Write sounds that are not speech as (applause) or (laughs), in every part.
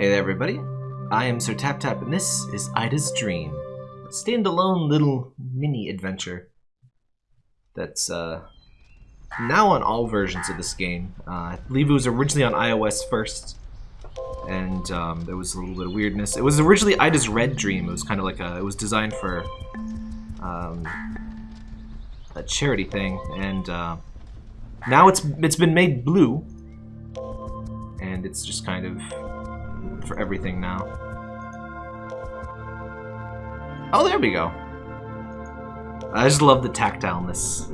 Hey there, everybody. I am Sir Tap Tap, and this is Ida's Dream. Standalone little mini adventure that's uh, now on all versions of this game. Uh, I believe it was originally on iOS first, and um, there was a little bit of weirdness. It was originally Ida's Red Dream. It was kind of like a. It was designed for um, a charity thing, and uh, now it's it's been made blue, and it's just kind of for everything now. Oh, there we go. I just love the tactileness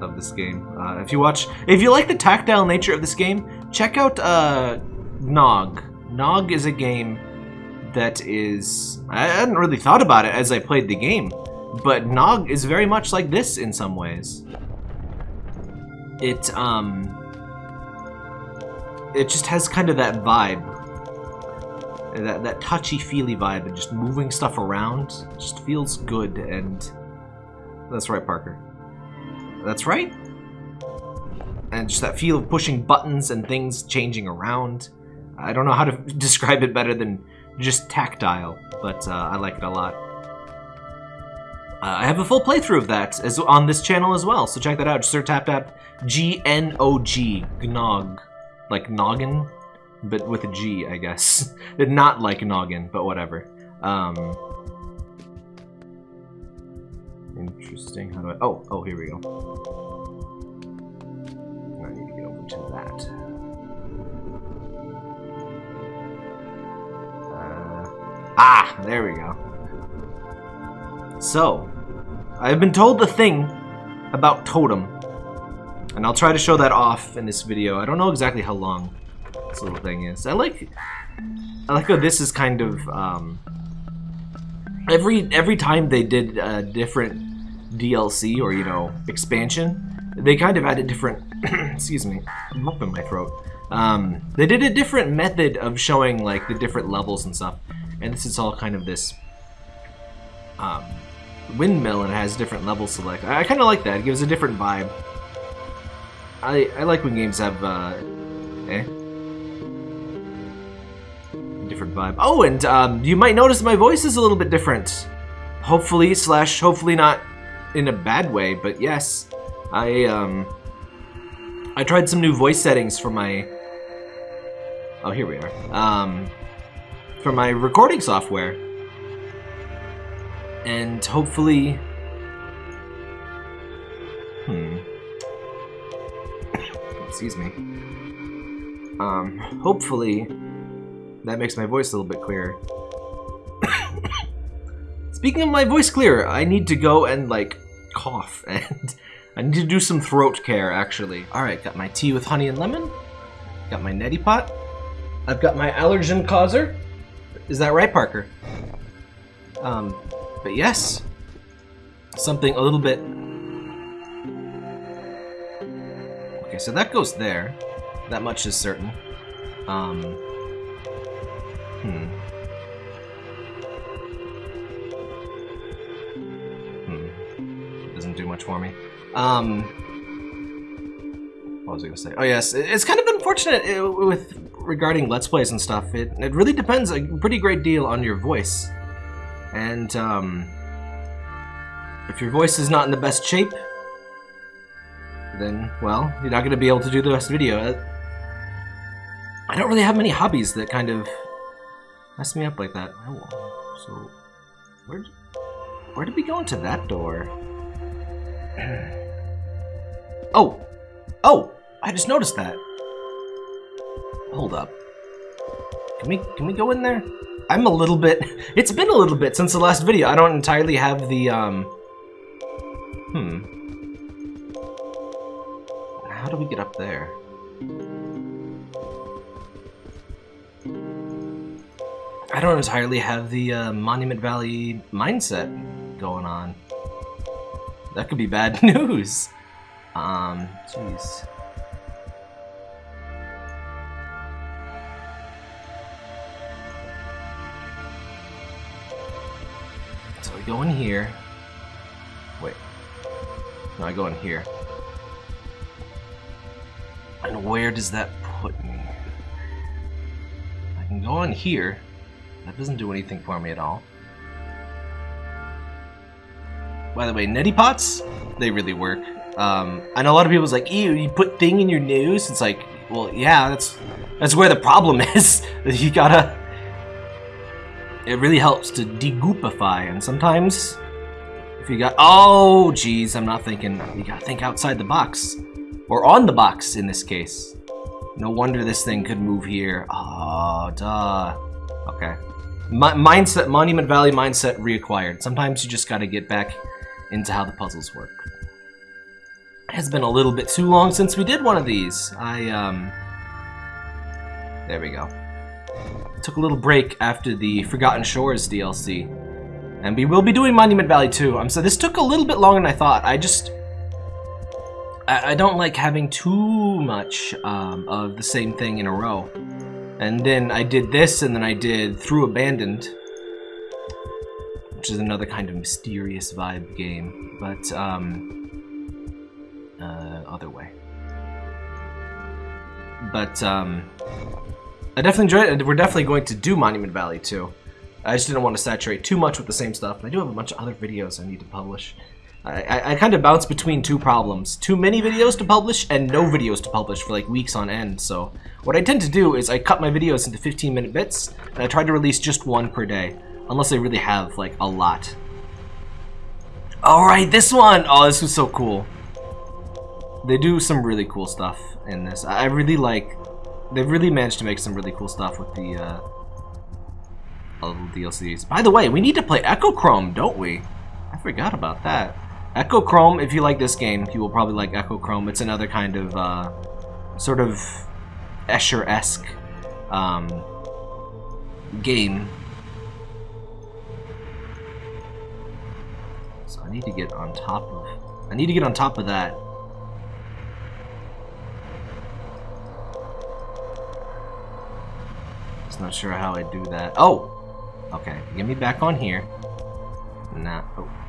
of this game. Uh, if you watch, if you like the tactile nature of this game, check out uh, Gnog. Gnog is a game that is. I hadn't really thought about it as I played the game, but Gnog is very much like this in some ways. It um. It just has kind of that vibe that, that touchy-feely vibe and just moving stuff around just feels good and that's right Parker. That's right. And just that feel of pushing buttons and things changing around. I don't know how to (laughs) describe it better than just tactile but uh, I like it a lot. Uh, I have a full playthrough of that as on this channel as well so check that out. Sir Tap Tap G-N-O-G Gnog. Like noggin but with a G, I guess. (laughs) Not like noggin, but whatever. Um, interesting. How do I? Oh, oh, here we go. I need to get over to that. Uh, ah, there we go. So, I've been told the thing about Totem, and I'll try to show that off in this video. I don't know exactly how long this little thing is. I like I like how this is kind of um, every every time they did a different DLC or you know expansion, they kind of added different (clears throat) excuse me, I'm up in my throat. Um, they did a different method of showing like the different levels and stuff, and this is all kind of this um, windmill and it has different levels select. I, I kind of like that. It gives a different vibe. I I like when games have uh, eh different vibe. Oh, and um, you might notice my voice is a little bit different. Hopefully, slash, hopefully not in a bad way, but yes. I, um, I tried some new voice settings for my... Oh, here we are. Um, for my recording software. And hopefully... Hmm. (coughs) Excuse me. Um, hopefully that makes my voice a little bit clearer. (coughs) Speaking of my voice clearer, I need to go and, like, cough, (laughs) and I need to do some throat care, actually. Alright, got my tea with honey and lemon. Got my neti pot. I've got my allergen causer. Is that right, Parker? Um, but yes. Something a little bit... Okay, so that goes there. That much is certain. Um, Hmm. Hmm. Doesn't do much for me. Um. What was I gonna say? Oh yes, it's kind of unfortunate uh, with regarding Let's Plays and stuff. It, it really depends a pretty great deal on your voice. And, um... If your voice is not in the best shape, then, well, you're not going to be able to do the best video. I don't really have many hobbies that kind of mess me up like that. I will. so, where where did we go into that door? (clears throat) oh, oh! I just noticed that. Hold up. Can we can we go in there? I'm a little bit. (laughs) It's been a little bit since the last video. I don't entirely have the um. Hmm. How do we get up there? I don't entirely have the uh, Monument Valley mindset going on. That could be bad (laughs) news. Um, jeez. So I go in here. Wait. No, I go in here. And where does that put me? I can go in here. That doesn't do anything for me at all. By the way, neti pots, they really work. Um, I know a lot of people's like, ew, you put thing in your nose? It's like, well, yeah, that's that's where the problem (laughs) is. you gotta... It really helps to degoopify, and sometimes if you got... Oh, geez, I'm not thinking... You gotta think outside the box. Or on the box, in this case. No wonder this thing could move here. Oh, duh. Okay. Mindset, Monument Valley mindset reacquired. Sometimes you just gotta get back into how the puzzles work. It has been a little bit too long since we did one of these. I, um... There we go. Took a little break after the Forgotten Shores DLC. And we will be doing Monument Valley 2. Um, so this took a little bit longer than I thought. I just... I, I don't like having too much um, of the same thing in a row. And then I did this, and then I did Through Abandoned, which is another kind of mysterious vibe game, but um, uh, other way. But um, I definitely enjoyed it. We're definitely going to do Monument Valley 2. I just didn't want to saturate too much with the same stuff. I do have a bunch of other videos I need to publish. I, I, kind of bounce between two problems. Too many videos to publish and no videos to publish for like weeks on end. So what I tend to do is I cut my videos into 15 minute bits and I try to release just one per day. Unless I really have like a lot. Alright, this one! Oh, this was so cool. They do some really cool stuff in this. I really like they've really managed to make some really cool stuff with the uh, DLCs. By the way, we need to play Echochrome, don't we? I forgot about that. Echochrome, if you like this game, you will probably like Echochrome. It's another kind of uh, sort of Escher-esque um, game. So I need to get on top of I need to get on top of that. Just not sure how I do that. Oh! Okay, get me back on here. Nah. Oh.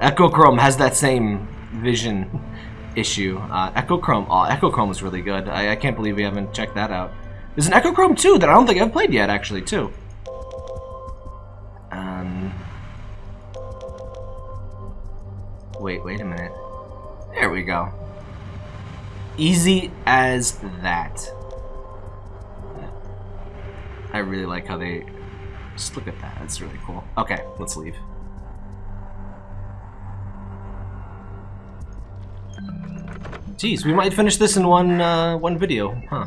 Echochrome has that same vision issue. Uh, Echochrome. Oh, Echochrome is really good. I, I can't believe we haven't checked that out. There's an Echochrome 2 that I don't think I've played yet, actually, too. Um. Wait, wait a minute. There we go. Easy as that. I really like how they... Just look at that. That's really cool. Okay, let's leave. Geez, we might finish this in one uh, one video, huh?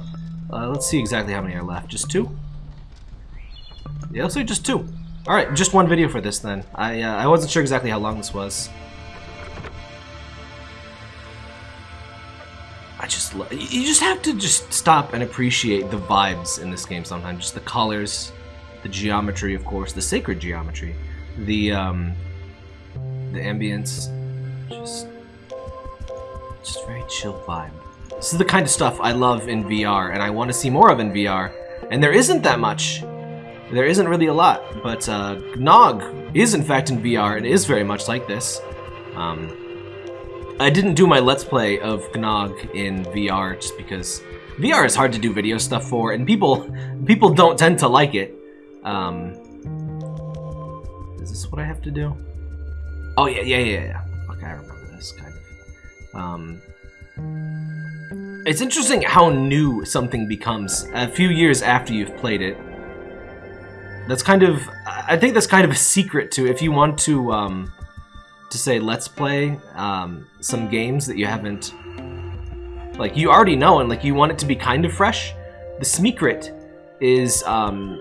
Uh, let's see exactly how many are left. Just two? Yeah, let's say just two. All right, just one video for this then. I uh, I wasn't sure exactly how long this was. I just you just have to just stop and appreciate the vibes in this game sometimes. Just the colors, the geometry, of course, the sacred geometry, the um, the ambience, just just very chill vibe. This is the kind of stuff I love in VR, and I want to see more of in VR. And there isn't that much. There isn't really a lot, but uh, Gnog is in fact in VR and is very much like this. Um, I didn't do my Let's Play of Gnog in VR just because VR is hard to do video stuff for, and people (laughs) people don't tend to like it. Um, is this what I have to do? Oh yeah, yeah, yeah, yeah. Okay, I remember this of. Um, it's interesting how new something becomes a few years after you've played it. That's kind of, I think that's kind of a secret to if you want to um, to say let's play um, some games that you haven't like you already know and like you want it to be kind of fresh the secret is um,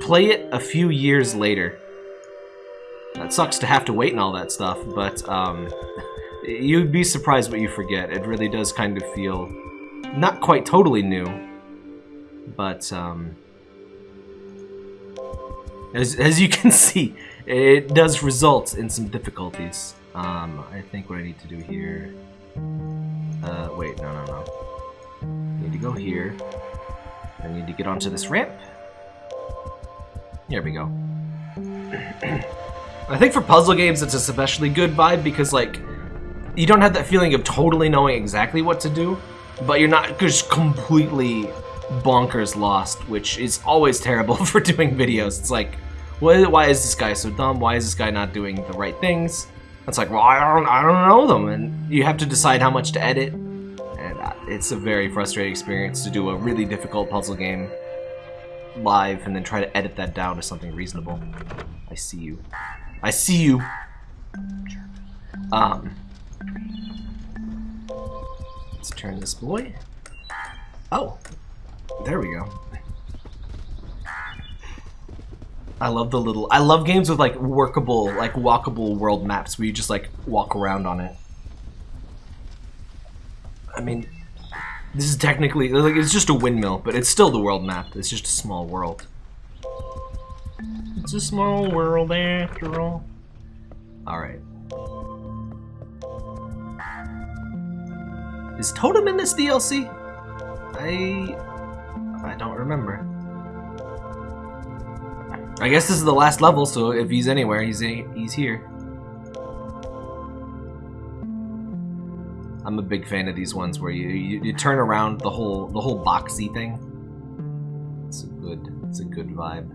play it a few years later that sucks to have to wait and all that stuff but um, (laughs) you'd be surprised what you forget it really does kind of feel not quite totally new but um, as, as you (laughs) can see it does result in some difficulties. Um, I think what I need to do here... Uh, wait, no, no, no. I need to go here. I need to get onto this ramp. Here we go. (clears throat) I think for puzzle games it's especially good vibe because, like, you don't have that feeling of totally knowing exactly what to do, but you're not just completely bonkers lost, which is always (laughs) terrible for doing videos. It's like, why, why is this guy so dumb? Why is this guy not doing the right things? It's like, well, I don't, I don't know them, and you have to decide how much to edit, and uh, it's a very frustrating experience to do a really difficult puzzle game live and then try to edit that down to something reasonable. I see you. I see you. Um, let's turn this boy. Oh, there we go. I love the little. I love games with like workable, like walkable world maps where you just like walk around on it. I mean, this is technically like it's just a windmill, but it's still the world map. It's just a small world. It's a small world after all. All Is Totem in this DLC? I I don't remember. I guess this is the last level, so if he's anywhere, he's he's here. I'm a big fan of these ones where you, you, you turn around the whole the whole boxy thing. It's a good it's a good vibe.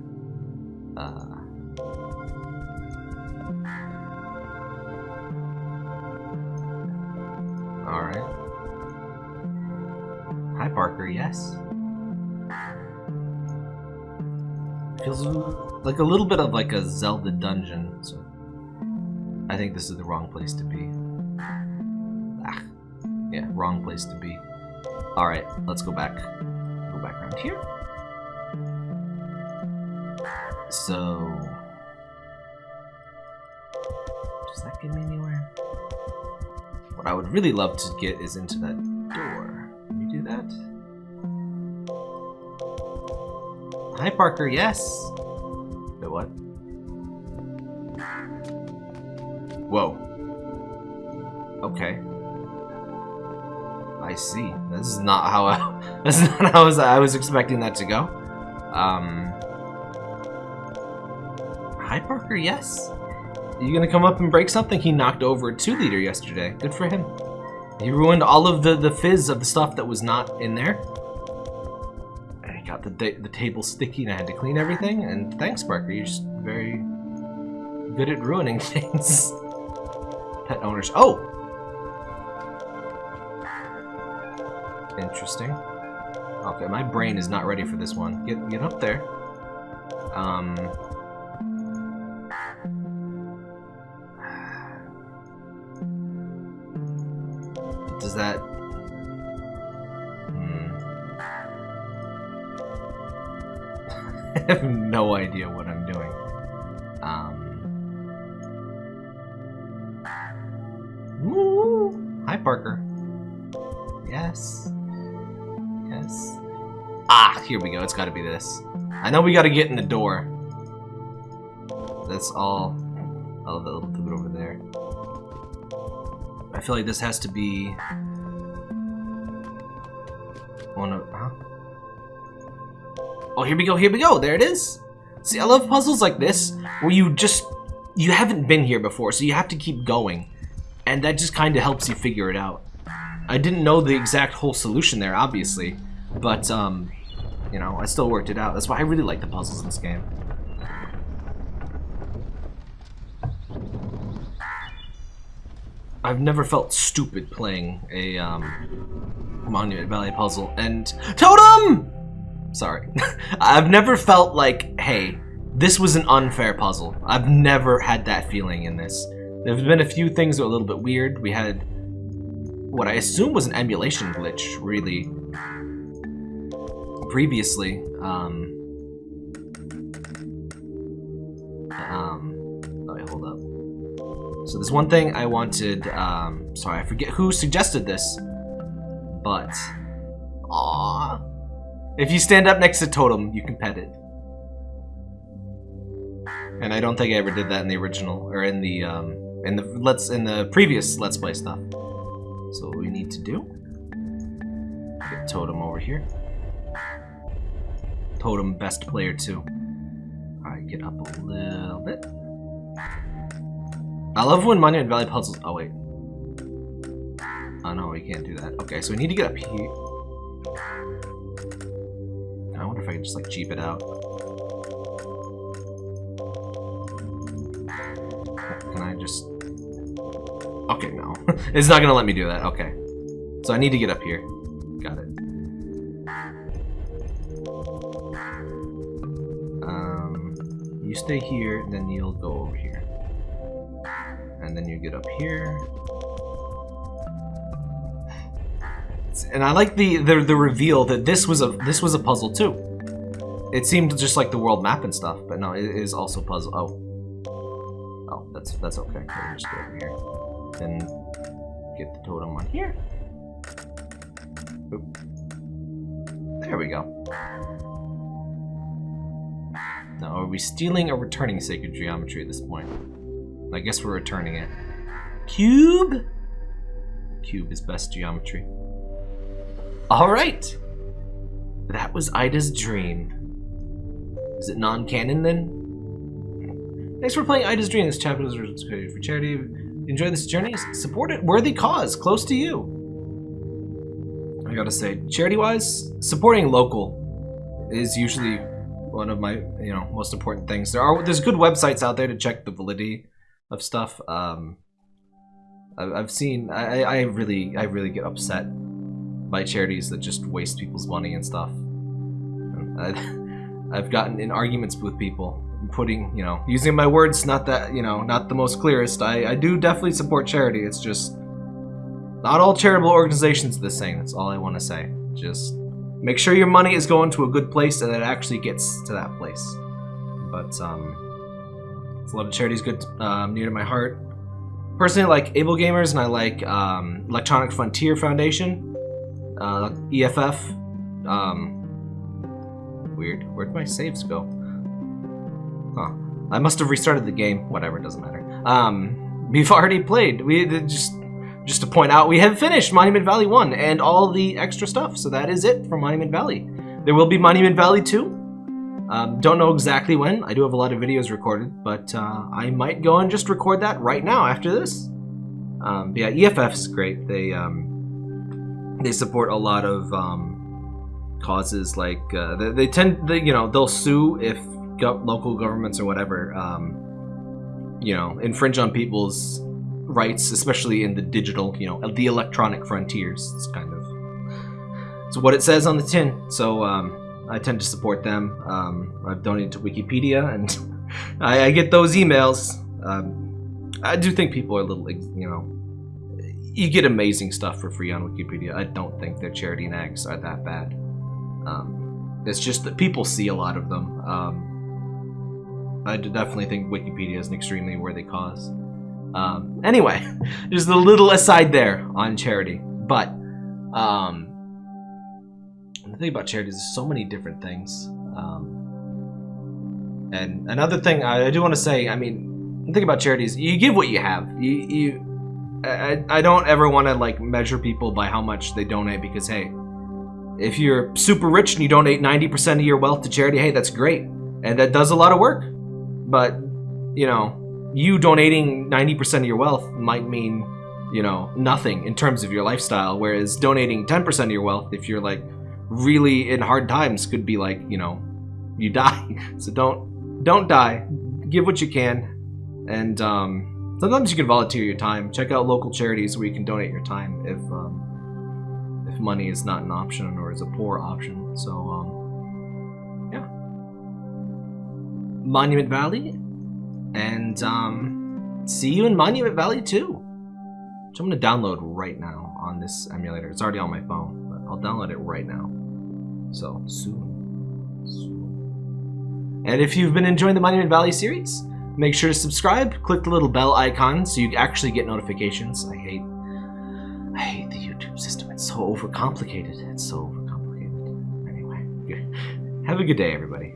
Uh, all right. Parker. Yes. Feels like a little bit of like a Zelda dungeon. So I think this is the wrong place to be. Ah, yeah, wrong place to be. All right, let's go back. Go back around here. So, does that get me anywhere? What I would really love to get is into that Hi, Parker. Yes. Wait, what? Whoa. Okay. I see. This is not how I. (laughs) This is not how I was expecting that to go. Um. Hi, Parker. Yes. You gonna come up and break something? He knocked over a two liter yesterday. Good for him. He ruined all of the the fizz of the stuff that was not in there got the, the table sticky and I had to clean everything. And thanks, Parker. You're just very good at ruining (laughs) things. Pet owners. Oh! Interesting. Okay, my brain is not ready for this one. Get get up there. Um. (sighs) Does that (laughs) I have no idea what I'm doing. Um. Hi, Parker. Yes. Yes. Ah, here we go. It's got to be this. I know we got to get in the door. That's all. I love that little pivot over there. I feel like this has to be one of. Oh, here we go, here we go, there it is. See, I love puzzles like this, where you just, you haven't been here before, so you have to keep going. And that just kind of helps you figure it out. I didn't know the exact whole solution there, obviously, but, um, you know, I still worked it out. That's why I really like the puzzles in this game. I've never felt stupid playing a, um, Monument Valley puzzle. And, TOTEM! Sorry. (laughs) I've never felt like, hey, this was an unfair puzzle. I've never had that feeling in this. There's been a few things that were a little bit weird. We had what I assume was an emulation glitch, really, previously. Um, um, wait, hold up. So there's one thing I wanted, um, sorry, I forget who suggested this, but, aww. If you stand up next to Totem, you can pet it. And I don't think I ever did that in the original, or in the, um, in the, let's, in the previous Let's Play stuff. So what we need to do, get Totem over here. Totem best player too. Alright, get up a little bit. I love when Monument Valley puzzles, oh wait. Oh no, we can't do that. Okay, so we need to get up here. I wonder if I can just like cheap it out. Can I just... Okay, no. (laughs) it's not gonna let me do that. Okay. So I need to get up here. Got it. Um, you stay here, then you'll go over here. And then you get up here. And I like the, the the reveal that this was a this was a puzzle too. It seemed just like the world map and stuff, but no, it is also puzzle. Oh, oh, that's that's okay. We'll just go over here. Then get the totem on here. Oop. There we go. Now, are we stealing or returning sacred geometry at this point? I guess we're returning it. Cube? Cube is best geometry. Alright! That was Ida's dream. Is it non-canon then? Thanks for playing Ida's Dream. This chapter is for charity. Enjoy this journey. Support it. Worthy cause. Close to you. I gotta say, charity-wise, supporting local is usually one of my you know most important things. There are there's good websites out there to check the validity of stuff. Um, I've seen I, I really I really get upset by charities that just waste people's money and stuff. I, I've gotten in arguments with people, putting you know using my words not that you know not the most clearest. I I do definitely support charity. It's just not all charitable organizations are the same. That's all I want to say. Just make sure your money is going to a good place and that it actually gets to that place. But um, it's a lot of charities good um, near to my heart. Personally, I like Able Gamers and I like um, Electronic Frontier Foundation, uh, EFF. Um, weird. Where'd my saves go? Huh. I must have restarted the game. Whatever, doesn't matter. Um, we've already played. We just just to point out, we have finished Monument Valley 1 and all the extra stuff. So that is it for Monument Valley. There will be Monument Valley 2. Um, don't know exactly when. I do have a lot of videos recorded, but uh, I might go and just record that right now after this. Um, yeah, EFF is great. They um, they support a lot of um, causes like uh, they, they, tend they, you know they'll sue if go local governments or whatever um, you know infringe on people's rights, especially in the digital, you know, the electronic frontiers. It's kind of it's what it says on the tin. So um, I tend to support them. Um, I've donated to Wikipedia, and (laughs) I, I, get those emails. Um, I do think people are a little, you know, you get amazing stuff for free on Wikipedia. I don't think their charity nags are that bad. Um, it's just that people see a lot of them. Um, I definitely think Wikipedia is an extremely worthy cause. Um, anyway, (laughs) just a little aside there on charity. But um, the thing about charities is so many different things. Um, and another thing I, do want to say, I mean, the thing about charities, you give what you have. You, you I, I don't ever want to like measure people by how much they donate because hey, if you're super rich and you donate 90% of your wealth to charity, hey, that's great. And that does a lot of work. But, you know, you donating 90% of your wealth might mean, you know, nothing in terms of your lifestyle, whereas donating 10% of your wealth, if you're like really in hard times, could be like, you know, you die. (laughs) So don't don't die. Give what you can, and um, sometimes you can volunteer your time. Check out local charities where you can donate your time if um, if money is not an option or is a poor option. So um, yeah, Monument Valley and um, see you in Monument Valley 2. Which I'm going to download right now on this emulator. It's already on my phone, but I'll download it right now. So, soon. soon. And if you've been enjoying the Monument Valley series, make sure to subscribe. Click the little bell icon so you actually get notifications. I hate, I hate the YouTube system. It's so overcomplicated. It's so overcomplicated. Anyway, have a good day, everybody.